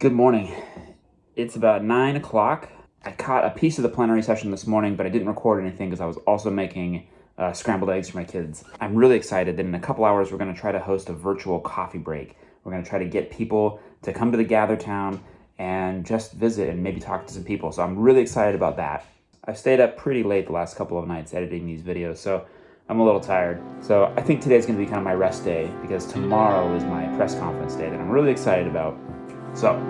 Good morning. It's about 9 o'clock. I caught a piece of the plenary session this morning, but I didn't record anything because I was also making uh, scrambled eggs for my kids. I'm really excited that in a couple hours we're going to try to host a virtual coffee break. We're going to try to get people to come to the Gather Town and just visit and maybe talk to some people. So I'm really excited about that. I've stayed up pretty late the last couple of nights editing these videos, so I'm a little tired. So I think today's going to be kind of my rest day because tomorrow is my press conference day that I'm really excited about. So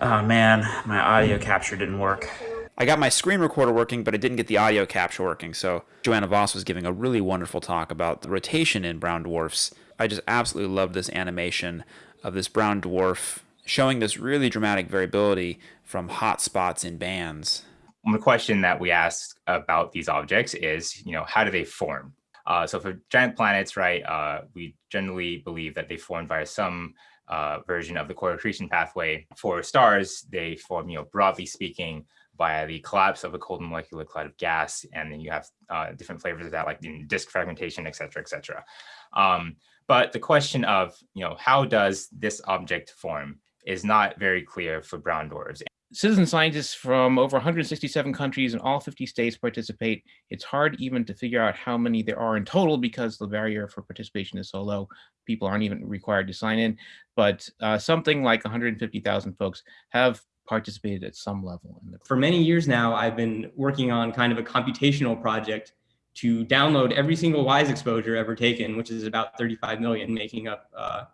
Oh man, my audio capture didn't work. I got my screen recorder working, but I didn't get the audio capture working. So Johanna Vos was giving a really wonderful talk about the rotation in brown dwarfs. I just absolutely love this animation of this brown dwarf showing this really dramatic variability from hot spots in bands. One question that we ask about these objects is, you know, how do they form? Uh, so for giant planets, right, uh, we generally believe that they form via some uh, version of the core accretion pathway. For stars, they form, you know, broadly speaking, via the collapse of a cold molecular cloud of gas, and then you have uh, different flavors of that, like disk fragmentation, et cetera, et cetera. Um, but the question of, you know, how does this object form is not very clear for brown dwarfs. Citizen scientists from over 167 countries and all 50 states participate. It's hard even to figure out how many there are in total because the barrier for participation is so low. People aren't even required to sign in, but uh, something like 150,000 folks have participated at some level. For many years now, I've been working on kind of a computational project to download every single WISE exposure ever taken, which is about 35 million, making up uh,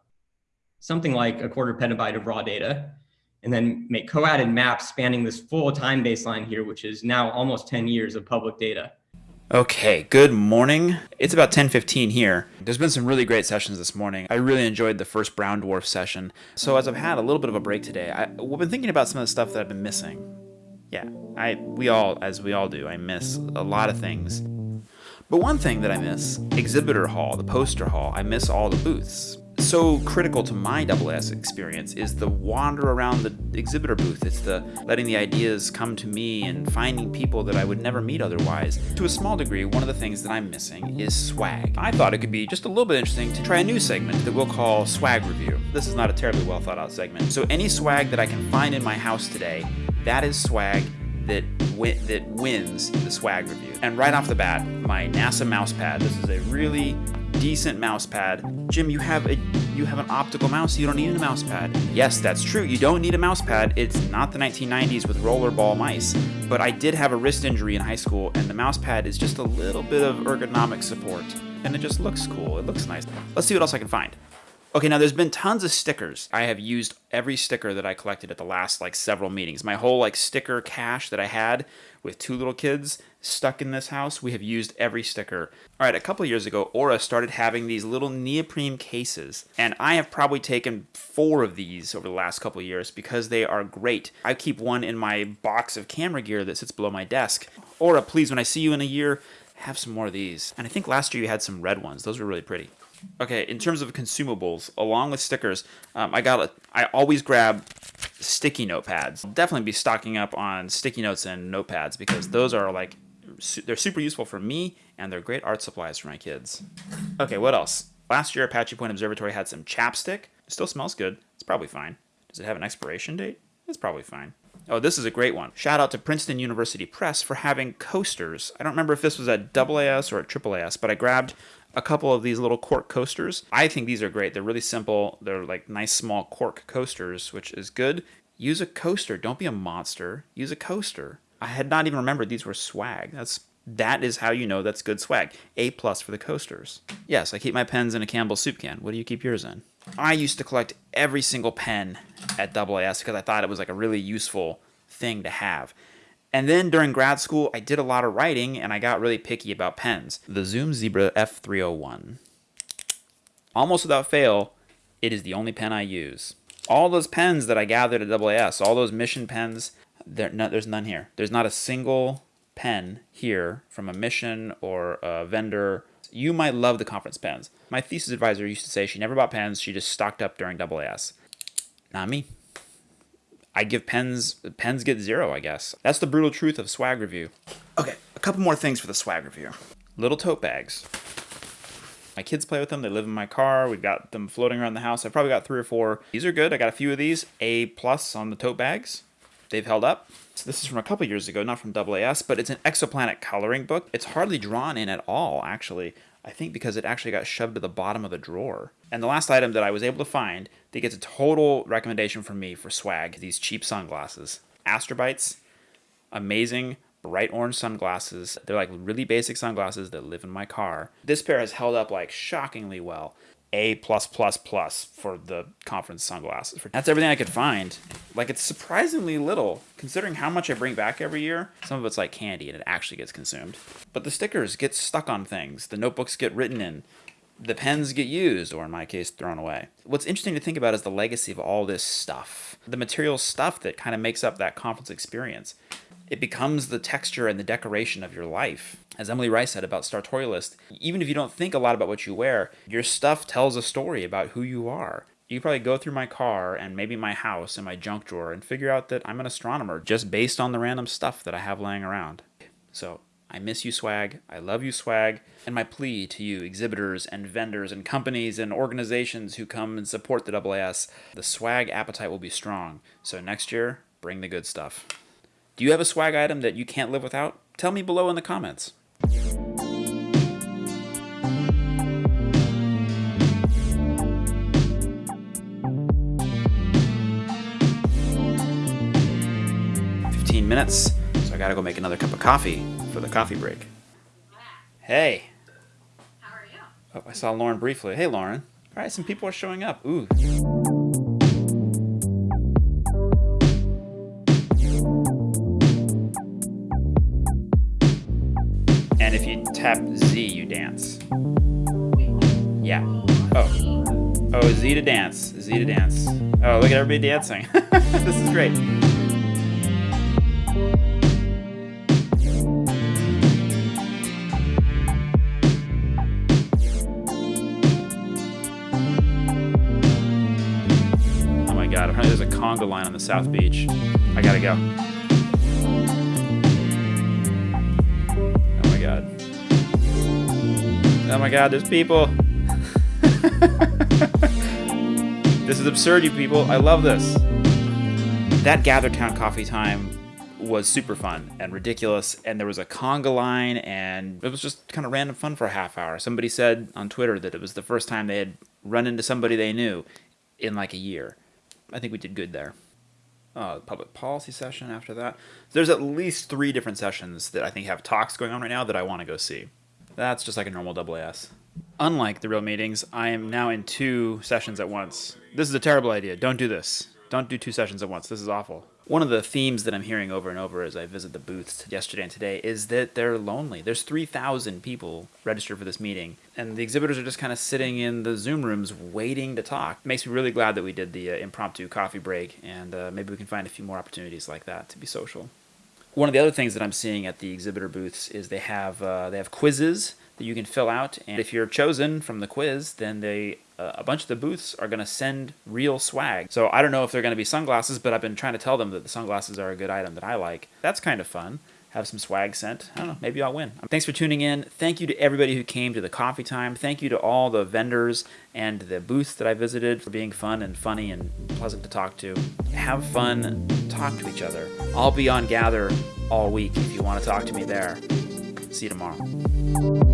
something like a quarter petabyte of raw data, and then make co-added maps spanning this full time baseline here, which is now almost 10 years of public data. Okay, good morning. It's about 10:15 here. There's been some really great sessions this morning. I really enjoyed the first brown dwarf session. So as I've had a little bit of a break today, I, have been thinking about some of the stuff that I've been missing. Yeah, I we all as we all do. I miss a lot of things. But one thing that I miss, exhibitor hall, the poster hall. I miss all the booths so critical to my AAS experience is the wander around the exhibitor booth. It's the letting the ideas come to me and finding people that I would never meet otherwise. To a small degree, one of the things that I'm missing is swag. I thought it could be just a little bit interesting to try a new segment that we'll call Swag Review. This is not a terribly well thought out segment. So any swag that I can find in my house today, that is swag that that wins the swag review. And right off the bat, my NASA mouse pad. This is a really decent mouse pad. Jim, you have a you have an optical mouse, you don't need a mouse pad. Yes, that's true, you don't need a mouse pad. It's not the 1990s with rollerball mice. But I did have a wrist injury in high school, and the mouse pad is just a little bit of ergonomic support. And it just looks cool, it looks nice. Let's see what else I can find. Okay, now there's been tons of stickers. I have used every sticker that I collected at the last like several meetings. My whole like sticker cache that I had with two little kids stuck in this house, we have used every sticker. All right, a couple years ago, Aura started having these little neoprene cases, and I have probably taken four of these over the last couple years because they are great. I keep one in my box of camera gear that sits below my desk. Aura, please, when I see you in a year, have some more of these. And I think last year you had some red ones. Those were really pretty. Okay, in terms of consumables, along with stickers, um, I got. A, I always grab sticky notepads. I'll definitely be stocking up on sticky notes and notepads because those are like they're super useful for me and they're great art supplies for my kids. Okay, what else? Last year, Apache Point Observatory had some chapstick. It still smells good. It's probably fine. Does it have an expiration date? It's probably fine. Oh, this is a great one. Shout out to Princeton University Press for having coasters. I don't remember if this was at AAS or at AAAS, but I grabbed a couple of these little cork coasters. I think these are great. They're really simple. They're like nice small cork coasters, which is good. Use a coaster. Don't be a monster. Use a coaster. I had not even remembered these were swag. That's that is how you know that's good swag. A plus for the coasters. Yes, I keep my pens in a Campbell soup can. What do you keep yours in? I used to collect every single pen at AAS because I thought it was like a really useful thing to have. And then during grad school, I did a lot of writing and I got really picky about pens. The Zoom Zebra F301. Almost without fail, it is the only pen I use. All those pens that I gathered at AAS, all those mission pens, there, no, there's none here. There's not a single pen here from a mission or a vendor. You might love the conference pens. My thesis advisor used to say she never bought pens, she just stocked up during AAS. Not me. I give pens pens get zero, I guess. That's the brutal truth of swag review. Okay, a couple more things for the swag review. Little tote bags. My kids play with them. They live in my car. We've got them floating around the house. I've probably got three or four. These are good. I got a few of these. A plus on the tote bags. They've held up. So this is from a couple years ago, not from AAS, but it's an exoplanet coloring book. It's hardly drawn in at all, actually. I think because it actually got shoved to the bottom of the drawer. And the last item that I was able to find that gets a total recommendation from me for swag, these cheap sunglasses. Astrobites, amazing bright orange sunglasses. They're like really basic sunglasses that live in my car. This pair has held up like shockingly well. A plus plus plus for the conference sunglasses. That's everything I could find. Like it's surprisingly little considering how much I bring back every year. Some of it's like candy and it actually gets consumed. But the stickers get stuck on things. The notebooks get written in. The pens get used, or in my case, thrown away. What's interesting to think about is the legacy of all this stuff. The material stuff that kind of makes up that conference experience it becomes the texture and the decoration of your life. As Emily Rice said about Sartorialist, even if you don't think a lot about what you wear, your stuff tells a story about who you are. You probably go through my car and maybe my house and my junk drawer and figure out that I'm an astronomer just based on the random stuff that I have laying around. So I miss you, swag. I love you, swag. And my plea to you, exhibitors and vendors and companies and organizations who come and support the AAS, the swag appetite will be strong. So next year, bring the good stuff. Do you have a swag item that you can't live without? Tell me below in the comments. Fifteen minutes, so I gotta go make another cup of coffee for the coffee break. Hey. How are you? Oh, I saw Lauren briefly. Hey, Lauren. All right, some people are showing up. Ooh. Tap Z, you dance. Yeah. Oh. Oh, Z to dance. Z to dance. Oh, look at everybody dancing. this is great. Oh my god, apparently there's a conga line on the South Beach. I gotta go. Oh my god, there's people. this is absurd, you people. I love this. That Gathertown coffee time was super fun and ridiculous, and there was a conga line, and it was just kind of random fun for a half hour. Somebody said on Twitter that it was the first time they had run into somebody they knew in like a year. I think we did good there. Uh, public policy session after that. There's at least three different sessions that I think have talks going on right now that I want to go see. That's just like a normal AAS. Unlike the real meetings, I am now in two sessions at once. This is a terrible idea. Don't do this. Don't do two sessions at once. This is awful. One of the themes that I'm hearing over and over as I visit the booths yesterday and today is that they're lonely. There's 3,000 people registered for this meeting, and the exhibitors are just kind of sitting in the Zoom rooms waiting to talk. It makes me really glad that we did the uh, impromptu coffee break, and uh, maybe we can find a few more opportunities like that to be social. One of the other things that I'm seeing at the exhibitor booths is they have uh, they have quizzes that you can fill out, and if you're chosen from the quiz, then they uh, a bunch of the booths are going to send real swag. So I don't know if they're going to be sunglasses, but I've been trying to tell them that the sunglasses are a good item that I like. That's kind of fun. Have some swag sent. I don't know. Maybe I'll win. Thanks for tuning in. Thank you to everybody who came to the coffee time. Thank you to all the vendors and the booths that I visited for being fun and funny and pleasant to talk to. Have fun. Talk to each other. I'll be on Gather all week if you want to talk to me there. See you tomorrow.